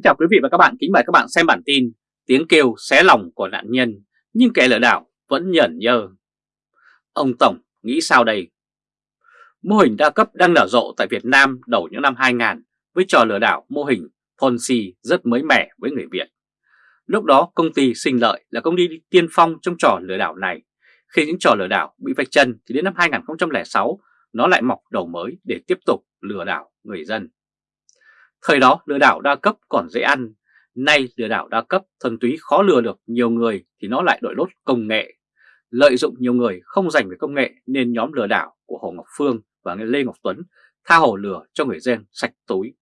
Kính chào quý vị và các bạn, kính mời các bạn xem bản tin Tiếng kêu xé lòng của nạn nhân nhưng kẻ lừa đảo vẫn nhởn nhơ Ông Tổng nghĩ sao đây? Mô hình đa cấp đang nở rộ tại Việt Nam đầu những năm 2000 với trò lừa đảo mô hình Ponzi rất mới mẻ với người Việt. Lúc đó công ty sinh lợi là công ty tiên phong trong trò lừa đảo này. Khi những trò lừa đảo bị vạch chân thì đến năm 2006 nó lại mọc đầu mới để tiếp tục lừa đảo người dân. Thời đó lừa đảo đa cấp còn dễ ăn, nay lừa đảo đa cấp thuần túy khó lừa được nhiều người thì nó lại đội lốt công nghệ. Lợi dụng nhiều người không dành về công nghệ nên nhóm lừa đảo của Hồ Ngọc Phương và Lê Ngọc Tuấn tha hồ lừa cho người dân sạch túi.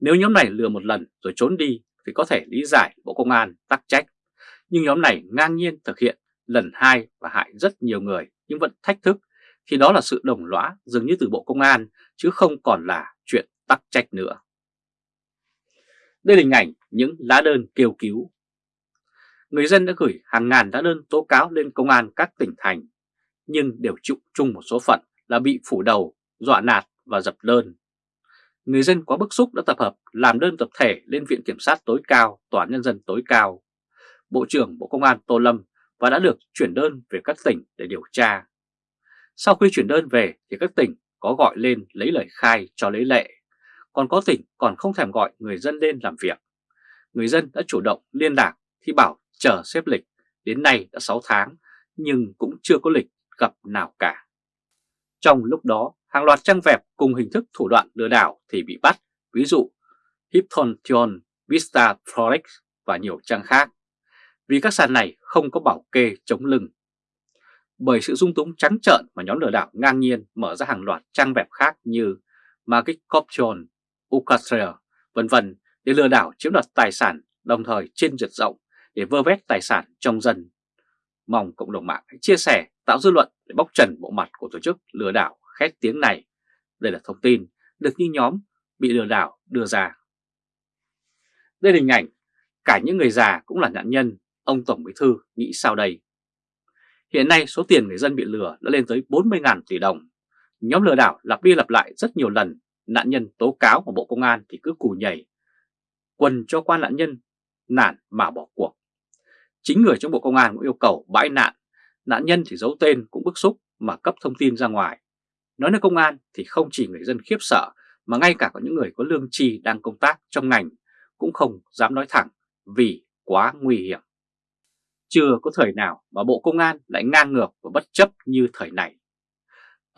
Nếu nhóm này lừa một lần rồi trốn đi thì có thể lý giải Bộ Công an tắc trách. Nhưng nhóm này ngang nhiên thực hiện lần hai và hại rất nhiều người nhưng vẫn thách thức thì đó là sự đồng lõa dường như từ Bộ Công an chứ không còn là chuyện tắc trách nữa. Đây là hình ảnh những lá đơn kêu cứu. Người dân đã gửi hàng ngàn lá đơn tố cáo lên công an các tỉnh thành, nhưng đều chịu chung một số phận là bị phủ đầu, dọa nạt và dập đơn. Người dân quá bức xúc đã tập hợp làm đơn tập thể lên Viện Kiểm sát tối cao, Tòa án Nhân dân tối cao. Bộ trưởng Bộ Công an Tô Lâm và đã được chuyển đơn về các tỉnh để điều tra. Sau khi chuyển đơn về thì các tỉnh có gọi lên lấy lời khai cho lấy lệ còn có tỉnh còn không thèm gọi người dân lên làm việc. Người dân đã chủ động liên lạc thì bảo chờ xếp lịch, đến nay đã 6 tháng nhưng cũng chưa có lịch gặp nào cả. Trong lúc đó, hàng loạt trang web cùng hình thức thủ đoạn lừa đảo thì bị bắt, ví dụ Hiptontion, Vista Forex và nhiều trang khác, vì các sàn này không có bảo kê chống lưng. Bởi sự dung túng trắng trợn mà nhóm lừa đảo ngang nhiên mở ra hàng loạt trang web khác như Market Corruption, Ucastre, vân vân để lừa đảo chiếm đoạt tài sản đồng thời trên diệt rộng để vơ vét tài sản trong dân. Mong cộng đồng mạng hãy chia sẻ, tạo dư luận để bóc trần bộ mặt của tổ chức lừa đảo khét tiếng này. Đây là thông tin được như nhóm bị lừa đảo đưa ra. Đây là hình ảnh, cả những người già cũng là nạn nhân, ông Tổng Bí Thư nghĩ sao đây? Hiện nay số tiền người dân bị lừa đã lên tới 40.000 tỷ đồng. Nhóm lừa đảo lặp đi lặp lại rất nhiều lần nạn nhân tố cáo vào Bộ Công an thì cứ cù nhảy, quần cho quan nạn nhân nản mà bỏ cuộc. Chính người trong Bộ Công an cũng yêu cầu bãi nạn, nạn nhân thì giấu tên cũng bức xúc mà cấp thông tin ra ngoài. Nói nơi công an thì không chỉ người dân khiếp sợ mà ngay cả có những người có lương tri đang công tác trong ngành cũng không dám nói thẳng vì quá nguy hiểm. Chưa có thời nào mà Bộ Công an lại ngang ngược và bất chấp như thời này.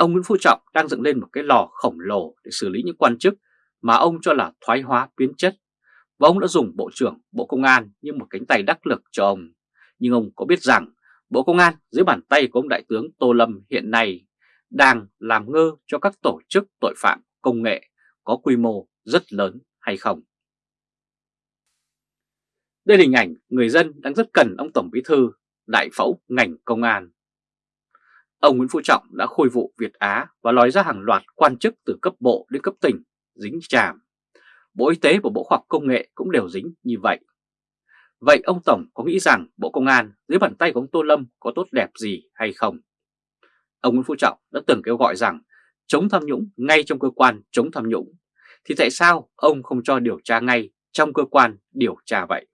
Ông Nguyễn Phú Trọng đang dựng lên một cái lò khổng lồ để xử lý những quan chức mà ông cho là thoái hóa biến chất. Và ông đã dùng Bộ trưởng Bộ Công an như một cánh tay đắc lực cho ông. Nhưng ông có biết rằng Bộ Công an dưới bàn tay của ông Đại tướng Tô Lâm hiện nay đang làm ngơ cho các tổ chức tội phạm công nghệ có quy mô rất lớn hay không? Đây là hình ảnh người dân đang rất cần ông Tổng Bí Thư, đại phẫu ngành công an. Ông Nguyễn Phú Trọng đã khôi vụ Việt Á và lòi ra hàng loạt quan chức từ cấp bộ đến cấp tỉnh, dính chàm. Bộ Y tế và Bộ Khoa học Công nghệ cũng đều dính như vậy. Vậy ông Tổng có nghĩ rằng Bộ Công an dưới bàn tay của ông Tô Lâm có tốt đẹp gì hay không? Ông Nguyễn Phú Trọng đã từng kêu gọi rằng chống tham nhũng ngay trong cơ quan chống tham nhũng. Thì tại sao ông không cho điều tra ngay trong cơ quan điều tra vậy?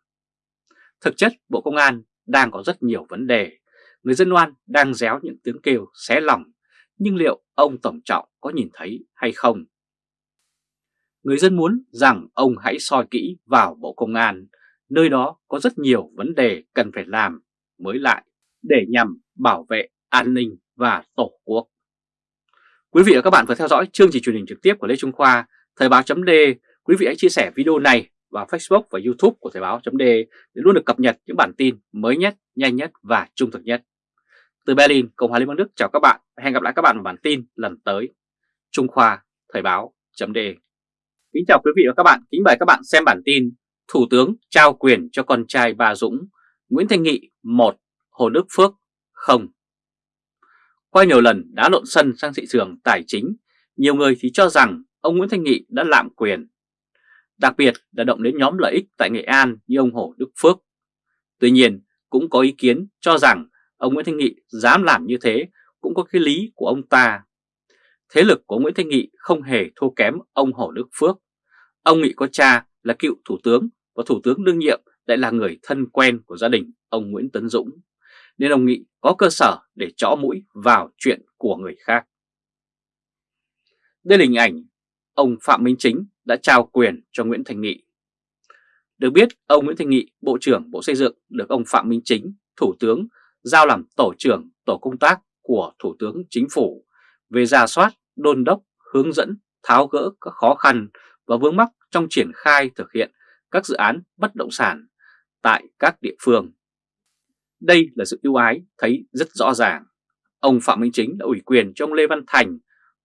Thực chất, Bộ Công an đang có rất nhiều vấn đề người dân oan đang réo những tiếng kêu xé lòng, nhưng liệu ông Tổng Trọng có nhìn thấy hay không? Người dân muốn rằng ông hãy soi kỹ vào Bộ Công an, nơi đó có rất nhiều vấn đề cần phải làm mới lại để nhằm bảo vệ an ninh và Tổ quốc. Quý vị và các bạn vừa theo dõi chương trình truyền hình trực tiếp của Lê Trung Khoa, Thời báo chấm Quý vị hãy chia sẻ video này vào Facebook và YouTube của Thời báo chấm để luôn được cập nhật những bản tin mới nhất, nhanh nhất và trung thực nhất. Từ Berlin, Cộng hòa Liên bang Đức chào các bạn và hẹn gặp lại các bạn vào bản tin lần tới. Trung Khoa, Thời báo, chấm đề. Kính chào quý vị và các bạn, kính mời các bạn xem bản tin Thủ tướng trao quyền cho con trai bà Dũng, Nguyễn Thanh Nghị 1, Hồ Đức Phước không. Qua nhiều lần đã lộn sân sang thị trường tài chính, nhiều người thì cho rằng ông Nguyễn Thanh Nghị đã lạm quyền. Đặc biệt là động đến nhóm lợi ích tại Nghệ An như ông Hồ Đức Phước. Tuy nhiên, cũng có ý kiến cho rằng Ông Nguyễn Thanh Nghị dám làm như thế cũng có cái lý của ông ta. Thế lực của Nguyễn Thanh Nghị không hề thua kém ông Hồ Đức Phước. Ông Nghị có cha là cựu thủ tướng và thủ tướng đương nhiệm lại là người thân quen của gia đình ông Nguyễn Tấn Dũng, nên ông nghị có cơ sở để chõ mũi vào chuyện của người khác. Đây là hình ảnh ông Phạm Minh Chính đã trao quyền cho Nguyễn Thành Nghị. Được biết, ông Nguyễn Thành Nghị, Bộ trưởng Bộ Xây dựng được ông Phạm Minh Chính, Thủ tướng, giao làm tổ trưởng tổ công tác của Thủ tướng Chính phủ về ra soát, đôn đốc, hướng dẫn, tháo gỡ các khó khăn và vướng mắc trong triển khai thực hiện các dự án bất động sản tại các địa phương. Đây là sự ưu ái thấy rất rõ ràng. Ông Phạm Minh Chính đã ủy quyền cho ông Lê Văn Thành,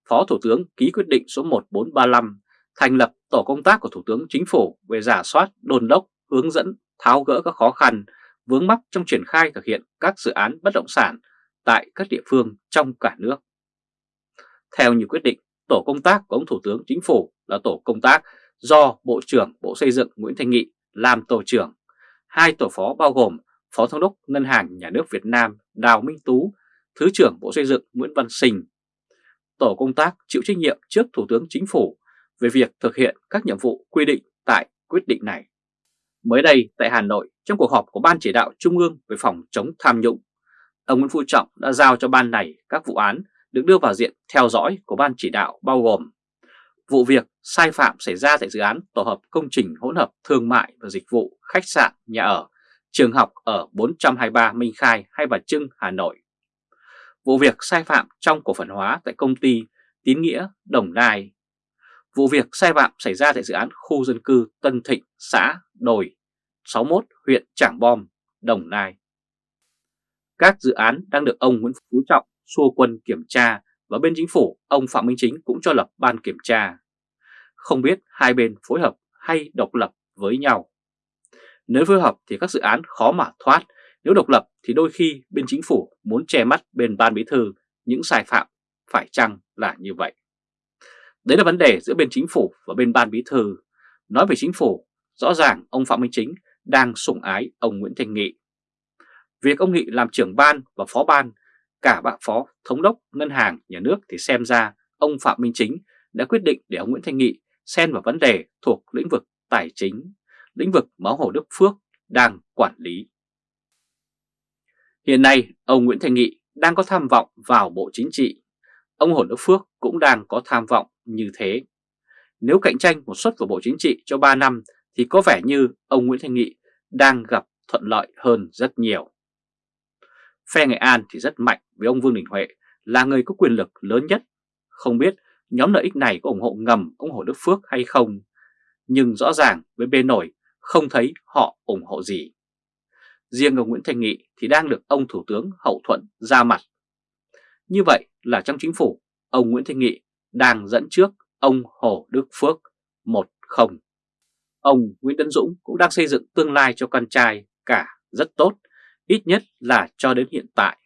Phó Thủ tướng ký quyết định số 1435 thành lập tổ công tác của Thủ tướng Chính phủ về giả soát, đồn đốc, hướng dẫn, tháo gỡ các khó khăn, vướng mắc trong triển khai thực hiện các dự án bất động sản tại các địa phương trong cả nước. Theo nhiều quyết định, tổ công tác của ông Thủ tướng Chính phủ là tổ công tác do Bộ trưởng Bộ Xây dựng Nguyễn Thanh Nghị làm tổ trưởng. Hai tổ phó bao gồm Phó Thống đốc Ngân hàng Nhà nước Việt Nam Đào Minh Tú, Thứ trưởng Bộ Xây dựng Nguyễn Văn Sình Tổ công tác chịu trách nhiệm trước Thủ tướng Chính phủ về việc thực hiện các nhiệm vụ quy định tại quyết định này. Mới đây tại Hà Nội, trong cuộc họp của Ban Chỉ đạo Trung ương về phòng chống tham nhũng, ông Nguyễn Phú Trọng đã giao cho ban này các vụ án được đưa vào diện theo dõi của Ban Chỉ đạo bao gồm vụ việc sai phạm xảy ra tại dự án tổ hợp công trình hỗn hợp thương mại và dịch vụ, khách sạn, nhà ở, trường học ở 423 Minh Khai Hai Bà Trưng, Hà Nội. Vụ việc sai phạm trong cổ phần hóa tại công ty Tín Nghĩa, Đồng Nai. Vụ việc sai phạm xảy ra tại dự án khu dân cư Tân Thịnh, xã Đồi, 61, huyện Trảng Bom, Đồng Nai. Các dự án đang được ông Nguyễn Phú Trọng xua quân kiểm tra và bên chính phủ ông Phạm Minh Chính cũng cho lập ban kiểm tra. Không biết hai bên phối hợp hay độc lập với nhau. Nếu phối hợp thì các dự án khó mà thoát, nếu độc lập thì đôi khi bên chính phủ muốn che mắt bên ban bí thư những sai phạm phải chăng là như vậy. Đấy là vấn đề giữa bên chính phủ và bên ban bí thư. Nói về chính phủ, rõ ràng ông Phạm Minh Chính đang sủng ái ông Nguyễn Thành Nghị. Việc ông Nghị làm trưởng ban và phó ban cả bạn phó thống đốc ngân hàng nhà nước thì xem ra ông Phạm Minh Chính đã quyết định để ông Nguyễn Thanh Nghị xen vào vấn đề thuộc lĩnh vực tài chính, lĩnh vực mà Hồ Đức Phước đang quản lý. Hiện nay, ông Nguyễn Thanh Nghị đang có tham vọng vào Bộ Chính trị. Ông Hồ Đức Phước cũng đang có tham vọng như thế. Nếu cạnh tranh một suất của Bộ Chính trị cho 3 năm thì có vẻ như ông Nguyễn Thanh Nghị đang gặp thuận lợi hơn rất nhiều. Phe Nghệ An thì rất mạnh với ông Vương Đình Huệ là người có quyền lực lớn nhất. Không biết nhóm lợi ích này có ủng hộ ngầm ông Hồ Đức Phước hay không, nhưng rõ ràng với bên nổi không thấy họ ủng hộ gì. Riêng ông Nguyễn Thanh Nghị thì đang được ông Thủ tướng hậu thuận ra mặt. Như vậy là trong chính phủ, ông Nguyễn Thanh Nghị đang dẫn trước ông Hồ Đức Phước 1-0. Ông Nguyễn Tấn Dũng cũng đang xây dựng tương lai cho con trai cả rất tốt ít nhất là cho đến hiện tại.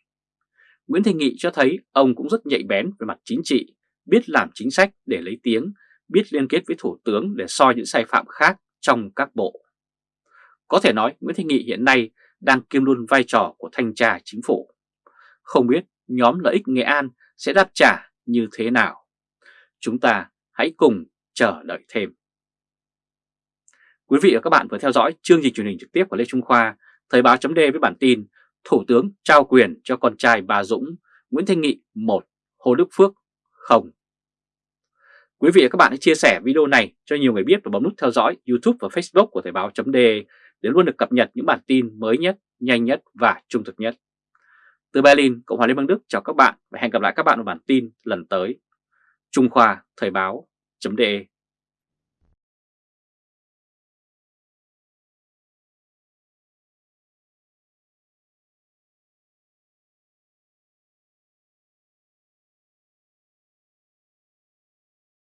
Nguyễn Thị Nghị cho thấy ông cũng rất nhạy bén về mặt chính trị, biết làm chính sách để lấy tiếng, biết liên kết với Thủ tướng để soi những sai phạm khác trong các bộ. Có thể nói Nguyễn Thị Nghị hiện nay đang kiêm luôn vai trò của thanh tra chính phủ. Không biết nhóm lợi ích Nghệ An sẽ đáp trả như thế nào? Chúng ta hãy cùng chờ đợi thêm. Quý vị và các bạn vừa theo dõi chương trình truyền hình trực tiếp của Lê Trung Khoa Thời báo chấm với bản tin Thủ tướng trao quyền cho con trai bà Dũng, Nguyễn Thanh Nghị 1, Hồ Đức Phước không. Quý vị và các bạn hãy chia sẻ video này cho nhiều người biết và bấm nút theo dõi YouTube và Facebook của Thời báo chấm để luôn được cập nhật những bản tin mới nhất, nhanh nhất và trung thực nhất. Từ Berlin, Cộng hòa Liên bang Đức chào các bạn và hẹn gặp lại các bạn ở bản tin lần tới. Trung Khoa Thời báo .de